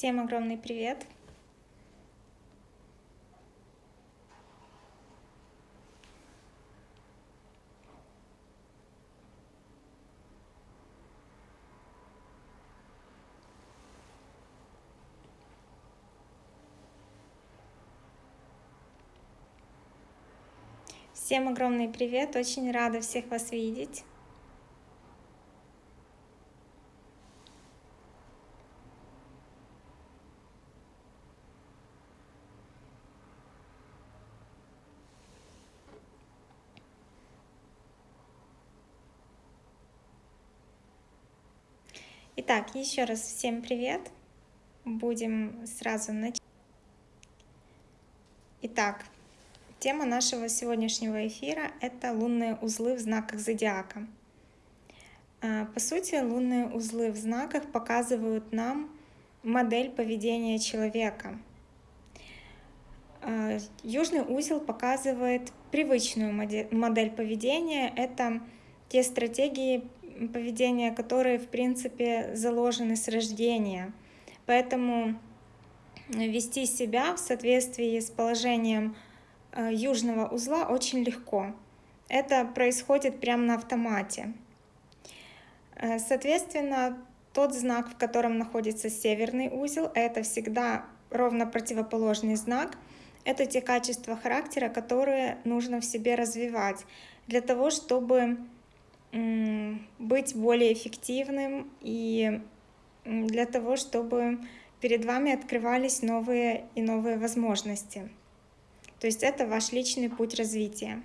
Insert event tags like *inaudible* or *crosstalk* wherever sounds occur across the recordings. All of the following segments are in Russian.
Всем огромный привет! Всем огромный привет! Очень рада всех вас видеть. Итак, еще раз всем привет. Будем сразу начать. Итак, тема нашего сегодняшнего эфира — это лунные узлы в знаках зодиака. А, по сути, лунные узлы в знаках показывают нам модель поведения человека. А, южный узел показывает привычную модель поведения. Это те стратегии поведения, которые, в принципе, заложены с рождения. Поэтому вести себя в соответствии с положением э, южного узла очень легко. Это происходит прямо на автомате. Э, соответственно, тот знак, в котором находится северный узел, это всегда ровно противоположный знак. Это те качества характера, которые нужно в себе развивать для того, чтобы быть более эффективным и для того, чтобы перед вами открывались новые и новые возможности. То есть это ваш личный путь развития.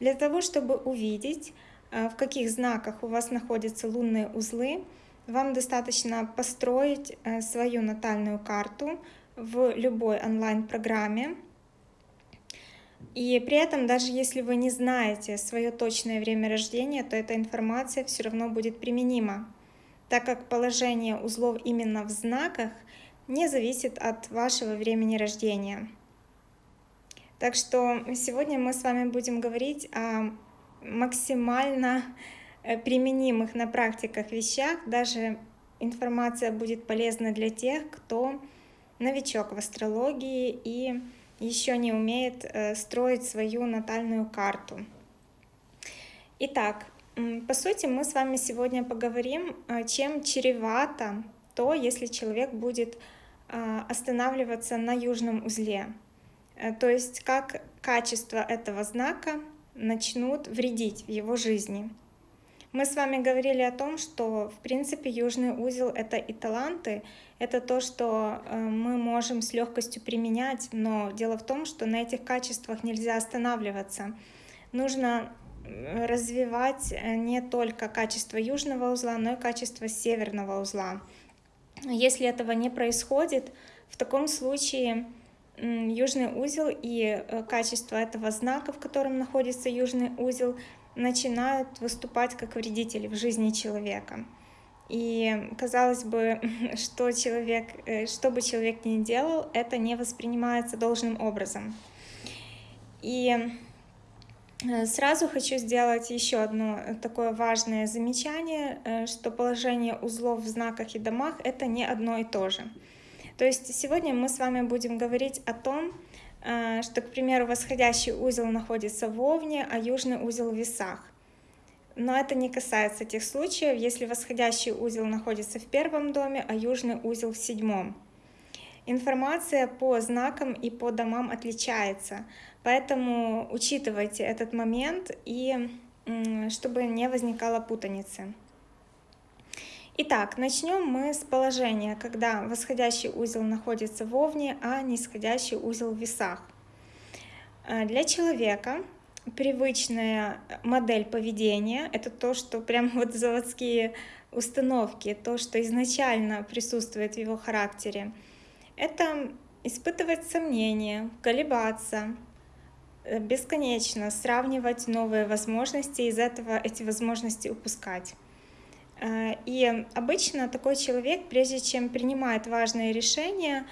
Для того, чтобы увидеть, э, в каких знаках у вас находятся лунные узлы, вам достаточно построить э, свою натальную карту в любой онлайн-программе, и при этом, даже если вы не знаете свое точное время рождения, то эта информация все равно будет применима, так как положение узлов именно в знаках не зависит от вашего времени рождения. Так что сегодня мы с вами будем говорить о максимально э, применимых на практиках вещах. Даже информация будет полезна для тех, кто новичок в астрологии и еще не умеет э, строить свою натальную карту. Итак, по сути, мы с вами сегодня поговорим, э, чем чревато то, если человек будет э, останавливаться на южном узле. То есть как качество этого знака начнут вредить в его жизни. Мы с вами говорили о том, что в принципе южный узел — это и таланты, это то, что э, мы можем с легкостью применять, но дело в том, что на этих качествах нельзя останавливаться. Нужно развивать э, не только качество южного узла, но и качество северного узла. Если этого не происходит, в таком случае южный узел и э, качество этого знака, в котором находится южный узел, начинают выступать как вредители в жизни человека. И казалось бы, *laughs* что человек, э, что бы человек ни делал, это не воспринимается должным образом. И э, сразу хочу сделать еще одно такое важное замечание, э, что положение узлов в знаках и домах — это не одно и то же. То есть сегодня мы с вами будем говорить о том, Э, что, к примеру, восходящий узел находится в Овне, а южный узел в Весах. Но это не касается тех случаев, если восходящий узел находится в первом доме, а южный узел в седьмом. Информация по знакам и по домам отличается, поэтому учитывайте этот момент, и чтобы не возникало путаницы. Итак, начнем мы с положения, когда восходящий узел находится в Овне, а нисходящий узел в Весах. Э, для человека привычная модель поведения — это то, что прям вот заводские установки, то, что изначально присутствует в его характере. Это испытывать сомнения, колебаться, э, бесконечно сравнивать новые возможности, из этого эти возможности упускать. Э, и обычно такой человек, прежде чем принимает важные решения,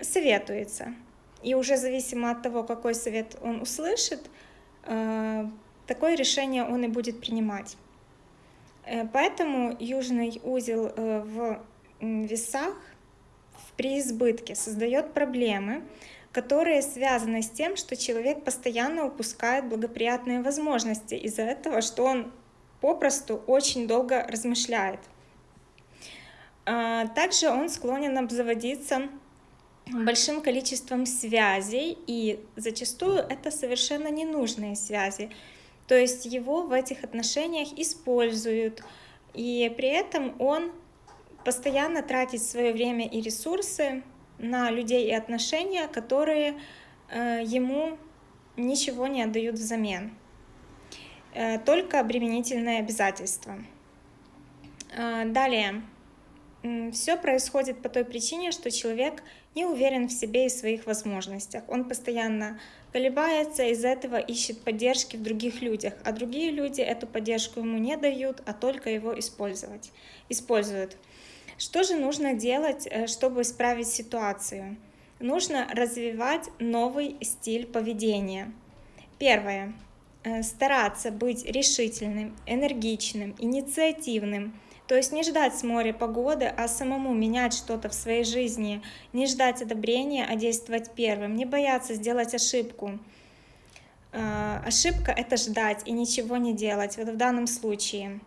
советуется. И уже зависимо от того, какой совет он услышит, э, такое решение он и будет принимать. Э, поэтому южный узел в весах, при избытке создает проблемы, которые связаны с тем, что человек постоянно упускает благоприятные возможности из-за этого, что он попросту очень долго размышляет. А, также он склонен обзаводиться большим количеством связей, и зачастую это совершенно ненужные связи. То есть его в этих отношениях используют, и при этом он постоянно тратит свое время и ресурсы на людей и отношения, которые э, ему ничего не отдают взамен, только обременительные обязательства. Э, далее. Все происходит по той причине, что человек не уверен в себе и своих возможностях. Он постоянно колебается, из-за этого ищет поддержки в других людях, а другие люди эту поддержку ему не дают, а только его использовать, используют. Что же нужно делать, э, чтобы исправить ситуацию? Нужно развивать новый стиль поведения. Первое. Э, стараться быть решительным, энергичным, инициативным, то есть не ждать с моря погоды, а самому менять что-то в своей жизни, не ждать одобрения, а действовать первым, не бояться сделать ошибку. Э, ошибка — это ждать и ничего не делать, вот в данном случае.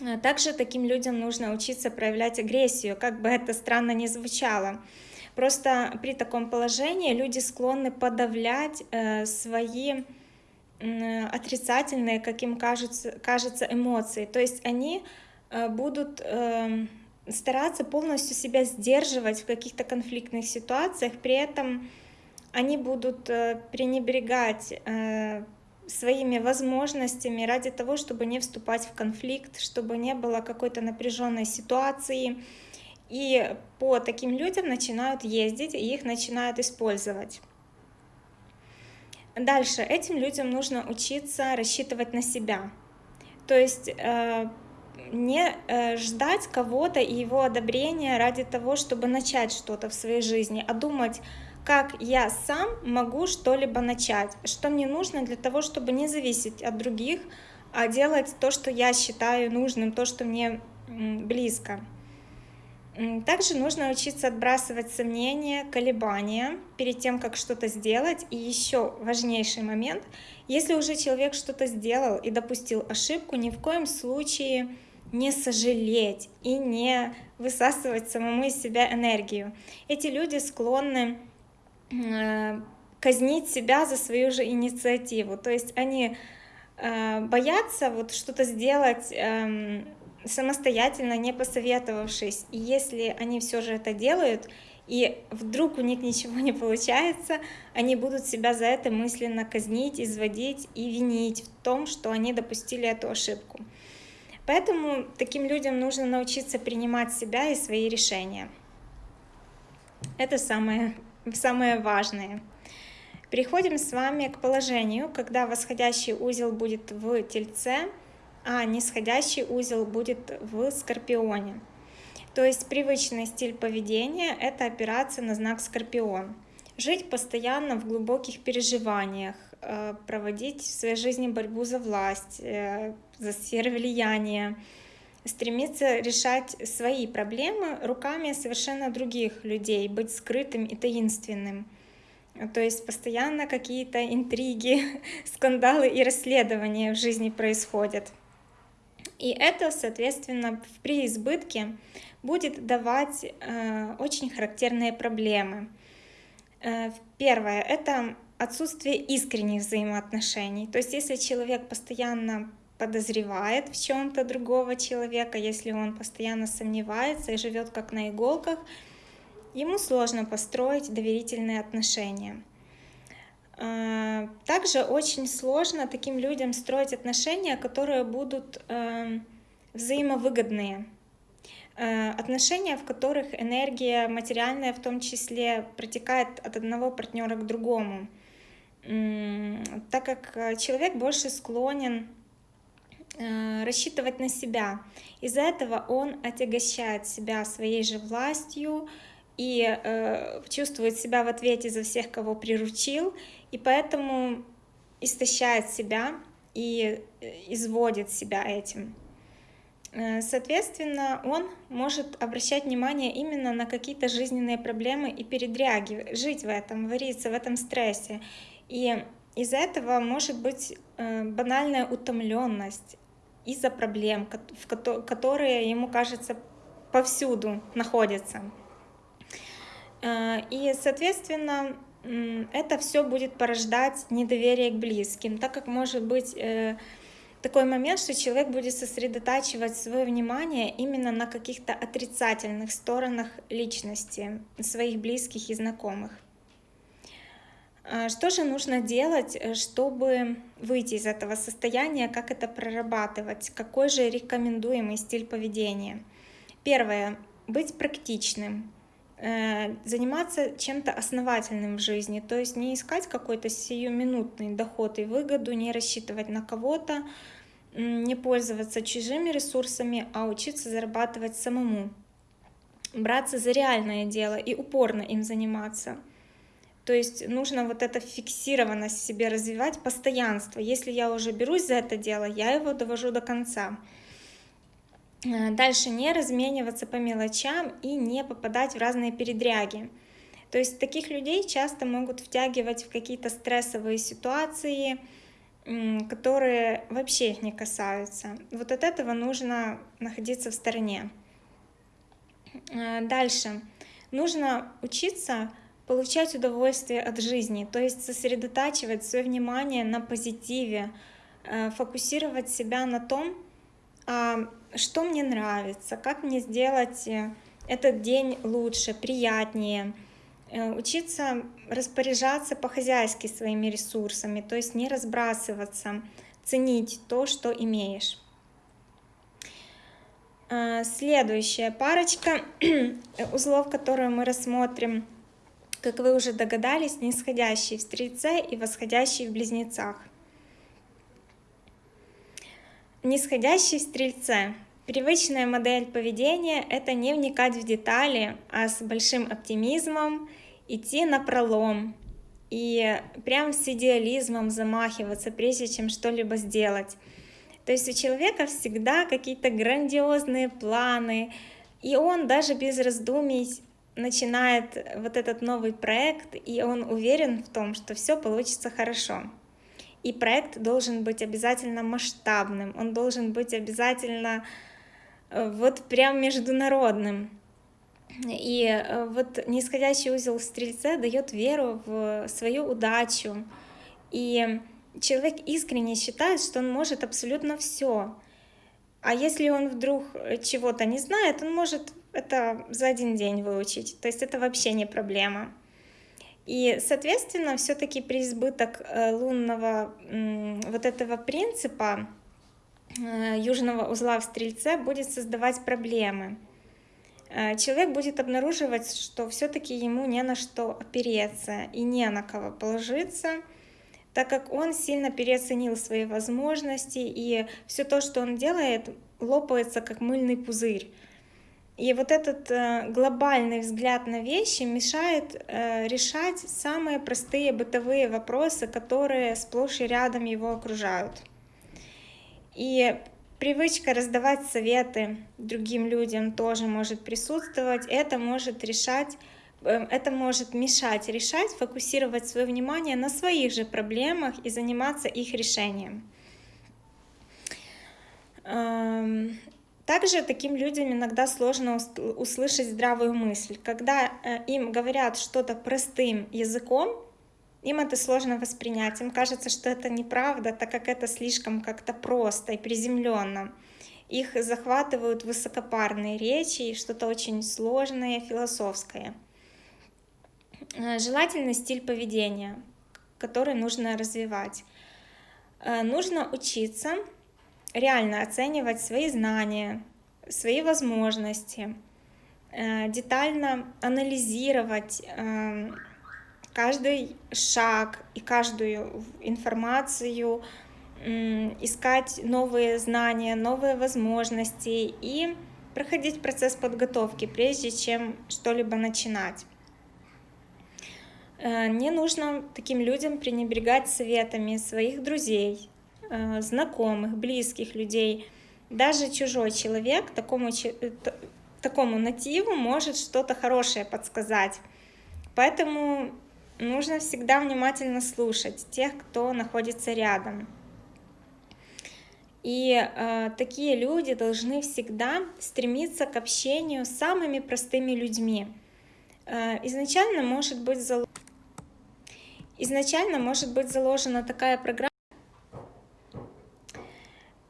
Э, также таким людям нужно учиться проявлять агрессию, как бы это странно ни звучало. Просто при таком положении люди склонны подавлять свои отрицательные, как им кажется, кажется, эмоции. То есть они Э, будут эм, стараться полностью себя сдерживать в каких-то конфликтных ситуациях, при этом они будут э, пренебрегать э, своими возможностями ради того, чтобы не вступать в конфликт, чтобы не было какой-то напряженной ситуации. И по таким людям начинают ездить, и их начинают использовать. Дальше этим людям нужно учиться рассчитывать на себя. То есть не э, ждать кого-то и его одобрения ради того, чтобы начать что-то в своей жизни, а думать, как я сам могу что-либо начать, что мне нужно для того, чтобы не зависеть от других, а делать то, что я считаю нужным, то, что мне близко. Также нужно учиться отбрасывать сомнения, колебания перед тем, как что-то сделать. И еще важнейший момент, если уже человек что-то сделал и допустил ошибку, ни в коем случае не сожалеть и не высасывать самому из себя энергию. Эти люди склонны э, казнить себя за свою же инициативу. То есть они э, боятся вот что-то сделать эм, самостоятельно, не посоветовавшись. И если они все же это делают, и вдруг у них ничего не получается, они будут себя за это мысленно казнить, изводить и винить в том, что они допустили эту ошибку. Поэтому таким людям нужно научиться принимать себя и свои решения. Это самое, самое важное. Переходим с вами к положению, когда восходящий узел будет в Тельце, а нисходящий узел будет в Скорпионе. То есть привычный стиль поведения — это опираться на знак Скорпион. Жить постоянно в глубоких переживаниях, Э, проводить в своей жизни борьбу за власть, э, за сферы влияния, стремиться решать свои проблемы руками совершенно других людей, быть скрытым и таинственным. То есть постоянно какие-то интриги, *laughs* скандалы и расследования в жизни происходят. И это, соответственно, в преизбытке будет давать э, очень характерные проблемы. Э, первое — это отсутствие искренних взаимоотношений. То есть если человек постоянно подозревает в чем-то другого человека, если он постоянно сомневается и живет как на иголках, ему сложно построить доверительные отношения. А, также очень сложно таким людям строить отношения, которые будут эм, взаимовыгодные. Э, отношения, в которых энергия материальная в том числе протекает от одного партнера к другому так как э, человек больше склонен э, рассчитывать на себя. Из-за этого он отягощает себя своей же властью и э, чувствует себя в ответе за всех, кого приручил, и поэтому истощает себя и изводит себя этим. Э, соответственно, он может обращать внимание именно на какие-то жизненные проблемы и передряги, жить в этом, вариться в этом стрессе. И из-за этого может быть э, банальная утомленность из-за проблем, которые ему кажется повсюду находятся. Э, и, соответственно, это все будет порождать недоверие к близким, так как может быть такой момент, что человек будет сосредотачивать свое внимание именно на каких-то отрицательных сторонах личности своих близких и знакомых. А что же нужно делать, э, чтобы выйти из этого состояния, как это прорабатывать, какой же рекомендуемый стиль поведения? Первое, быть практичным, э, заниматься чем-то основательным в жизни, то есть не искать какой-то сиюминутный доход и выгоду, не рассчитывать на кого-то, не пользоваться чужими ресурсами, а учиться зарабатывать самому, браться за реальное дело и упорно им заниматься. То есть нужно вот это фиксированность себе развивать, постоянство. Если я уже берусь за это дело, я его довожу до конца. Э, дальше не размениваться по мелочам и не попадать в разные передряги. То есть таких людей часто могут втягивать в какие-то стрессовые ситуации, которые вообще их не касаются. Вот от этого нужно находиться в стороне. Э, дальше. Нужно учиться получать удовольствие от жизни, то есть сосредотачивать свое внимание на позитиве, э, фокусировать себя на том, а, что мне нравится, как мне сделать э, этот день лучше, приятнее, Э, учиться распоряжаться по-хозяйски своими ресурсами, то есть не разбрасываться, ценить то, что имеешь. Э, следующая парочка *clears throat* узлов, которую мы рассмотрим, как вы уже догадались, нисходящий в Стрельце и восходящий в Близнецах. Нисходящий в Стрельце Привычная модель поведения — это не вникать в детали, а с большим оптимизмом идти на пролом и прям с идеализмом замахиваться, прежде чем что-либо сделать. То есть у человека всегда какие-то грандиозные планы, и он даже без раздумий начинает вот этот новый проект, и он уверен в том, что все получится хорошо. И проект должен быть обязательно масштабным, он должен быть обязательно э, вот прям международным. И э, вот нисходящий узел в Стрельце дает веру в свою удачу. И человек искренне считает, что он может абсолютно все. А если он вдруг чего-то не знает, он может это за один день выучить. То есть это вообще не проблема. И, соответственно, все-таки преизбыток э, лунного вот этого принципа э, южного узла в Стрельце будет создавать проблемы. Э, человек будет обнаруживать, что все-таки ему не на что опереться и не на кого положиться, так как он сильно переоценил свои возможности, и все то, что он делает, лопается как мыльный пузырь. И вот этот э, глобальный взгляд на вещи мешает э, решать самые простые бытовые вопросы, которые сплошь и рядом его окружают. И Привычка раздавать советы другим людям тоже может присутствовать. Это может решать эм, это может мешать решать, фокусировать свое внимание на своих же проблемах и заниматься их решением. Также таким людям иногда сложно услышать здравую мысль. Когда э, им говорят что-то простым языком, им это сложно воспринять, им кажется, что это неправда, так как это слишком как-то просто и приземленно. Их захватывают высокопарные речи и что-то очень сложное, философское. Э, желательный стиль поведения, который нужно развивать. Э, нужно учиться реально оценивать свои знания, свои возможности, э, детально анализировать эм, каждый шаг и каждую информацию, искать новые знания, новые возможности и проходить процесс подготовки, прежде чем что-либо начинать. Э, не нужно таким людям пренебрегать советами своих друзей, знакомых, близких людей. даже чужой человек такому, э, такому нативу может что-то хорошее подсказать. Поэтому нужно всегда внимательно слушать тех, кто находится рядом. И э, такие люди должны всегда стремиться к общению с самыми простыми людьми. Э, изначально может быть зал... изначально может быть заложена такая программа.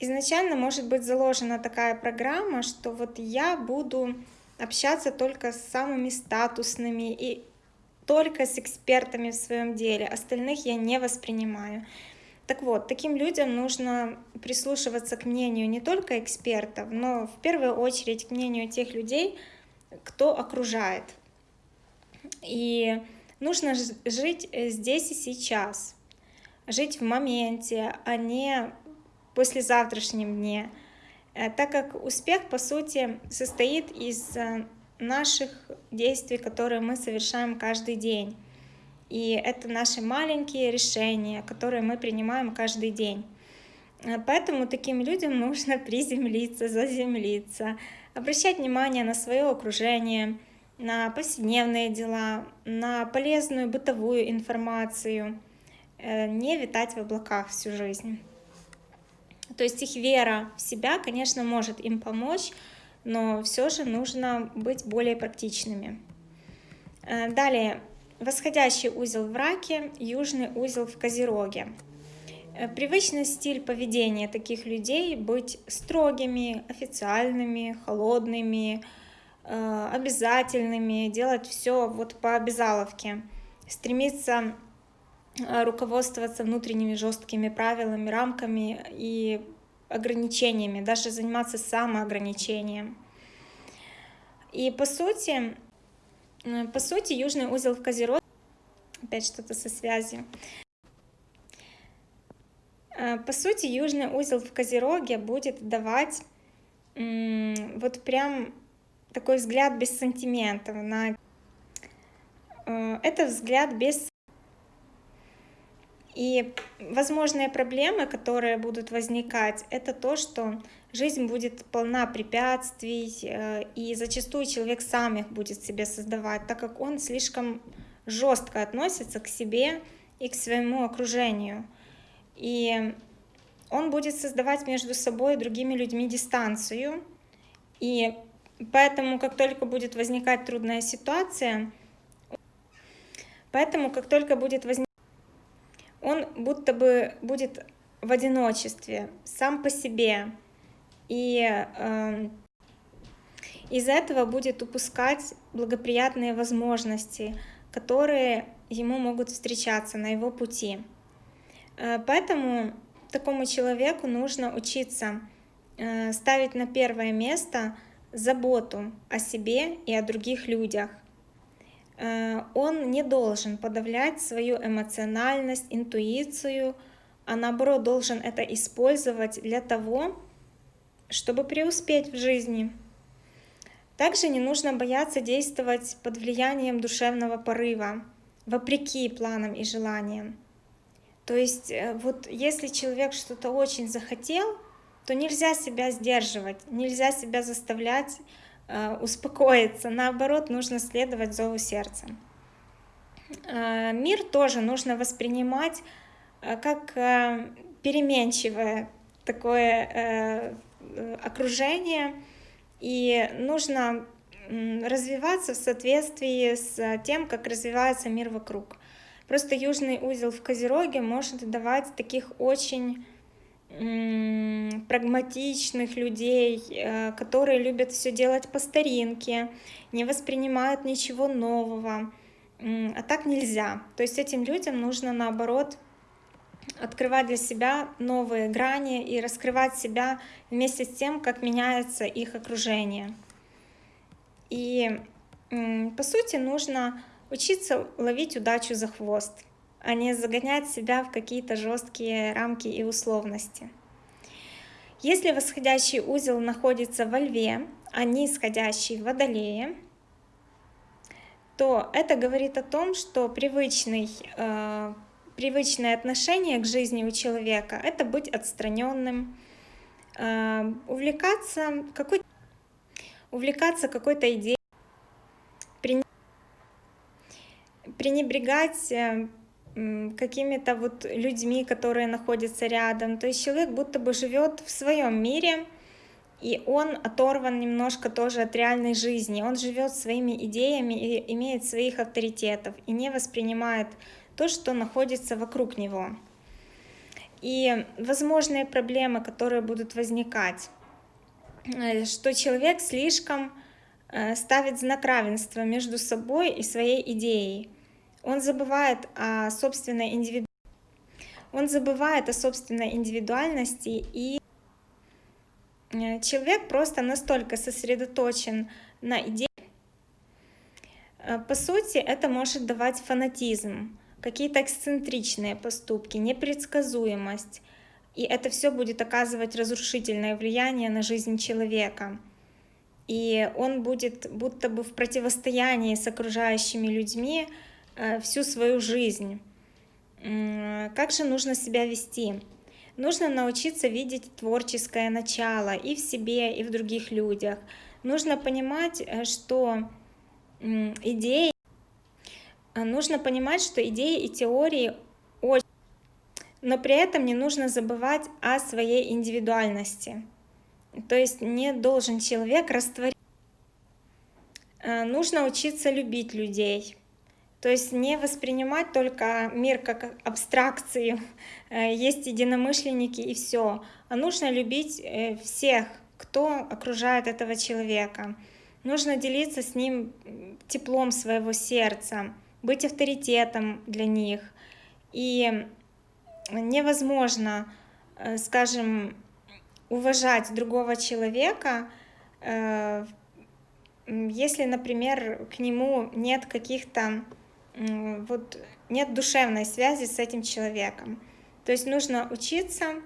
Изначально может быть заложена такая программа, что вот я буду общаться только с самыми статусными и только с экспертами в своем деле, остальных я не воспринимаю. Так вот, таким людям нужно прислушиваться к мнению не только экспертов, но в первую очередь к мнению тех людей, кто окружает. И нужно жить э, здесь и сейчас, жить в моменте, а не послезавтрашнем дне, э, так как успех, по сути, состоит из э, наших действий, которые мы совершаем каждый день. И это наши маленькие решения, которые мы принимаем каждый день. Э, поэтому таким людям *laughs* нужно приземлиться, заземлиться, обращать внимание на свое окружение, на повседневные дела, на полезную бытовую информацию, не витать в облаках всю жизнь. То есть их вера в себя, конечно, может им помочь, но все же нужно быть более практичными. Э, далее, восходящий узел в раке, южный узел в козероге. Э, привычный стиль поведения таких людей быть строгими, официальными, холодными, э, обязательными, делать все вот по обязаловке, стремиться руководствоваться внутренними жесткими правилами, рамками и ограничениями, даже заниматься самоограничением. И по сути, э, по сути, южный узел в Козероге, опять что-то со связью, э, по сути, южный узел в Козероге будет давать вот прям такой взгляд без сантиментов на э, это взгляд без и возможные проблемы, которые будут возникать, это то, что жизнь будет полна препятствий, э, и зачастую человек сам их будет себе создавать, так как он слишком жестко относится к себе и к своему окружению. И он будет создавать между собой и другими людьми дистанцию. И поэтому, как только будет возникать трудная ситуация, поэтому, как только будет возникать он будто бы будет в одиночестве, сам по себе. И э, из этого будет упускать благоприятные возможности, которые ему могут встречаться на его пути. Э, поэтому такому человеку нужно учиться э, ставить на первое место заботу о себе и о других людях. Э, он не должен подавлять свою эмоциональность, интуицию, а наоборот должен это использовать для того, чтобы преуспеть в жизни. Также не нужно бояться действовать под влиянием душевного порыва, вопреки планам и желаниям. То есть э, вот если человек что-то очень захотел, то нельзя себя сдерживать, нельзя себя заставлять успокоиться, наоборот, нужно следовать зову сердца. Э, мир тоже нужно воспринимать э, как переменчивое такое окружение, и нужно развиваться в соответствии с тем, как развивается мир вокруг. Просто южный узел в Козероге может давать таких очень прагматичных людей, э, которые любят все делать по старинке, не воспринимают ничего нового. А так нельзя. То есть этим людям нужно наоборот открывать для себя новые грани и раскрывать себя вместе с тем, как меняется их окружение. И по сути нужно учиться ловить удачу за хвост а не загонять себя в какие-то жесткие рамки и условности. Если восходящий узел находится во льве, а нисходящий в водолее, то это говорит о том, что привычный, э, привычное отношение к жизни у человека — это быть отстраненным, э, увлекаться какой увлекаться какой-то идеей, пренебрегать э, какими-то вот людьми, которые находятся рядом. То есть человек будто бы живет в своем мире, и он оторван немножко тоже от реальной жизни. Он живет своими идеями и имеет своих авторитетов, и не воспринимает то, что находится вокруг него. И возможные проблемы, которые будут возникать, э, что человек слишком э, ставит знак равенства между собой и своей идеей. Он забывает о собственной индивиду... он забывает о собственной индивидуальности и э, человек просто настолько сосредоточен на идее. По сути, это может давать фанатизм какие-то эксцентричные поступки, непредсказуемость. И это все будет оказывать разрушительное влияние на жизнь человека. И он будет будто бы в противостоянии с окружающими людьми э, всю свою жизнь. Как же нужно себя вести? Нужно научиться видеть творческое начало и в себе, и в других людях. Нужно понимать, э, что идеи нужно понимать, что идеи и теории очень... Но при этом не нужно забывать о своей индивидуальности. То есть не должен человек растворить. А, нужно учиться любить людей. То есть не воспринимать только мир как абстракцию, э, есть единомышленники и все, а нужно любить э, всех, кто окружает этого человека. Нужно делиться с ним теплом своего сердца, быть авторитетом для них. И невозможно, э, скажем, уважать другого человека, если, например, к нему нет каких-то, вот, нет душевной связи с этим человеком. То есть нужно учиться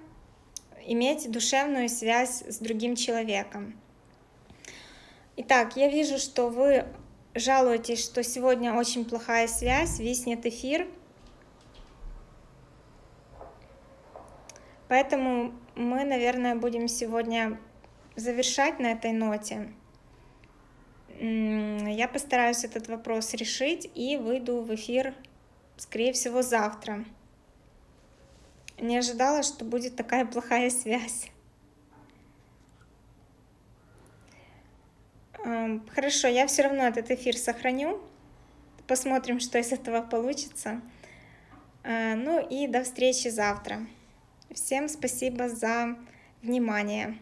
иметь душевную связь с другим человеком. Итак, я вижу, что вы жалуетесь, что сегодня очень плохая связь, виснет эфир. Поэтому мы, наверное, будем сегодня завершать на этой ноте. Я постараюсь этот вопрос решить и выйду в эфир, скорее всего, завтра. Не ожидала, что будет такая плохая связь. Хорошо, я все равно этот эфир сохраню. Посмотрим, что из этого получится. А, ну и до встречи завтра. Всем спасибо за внимание.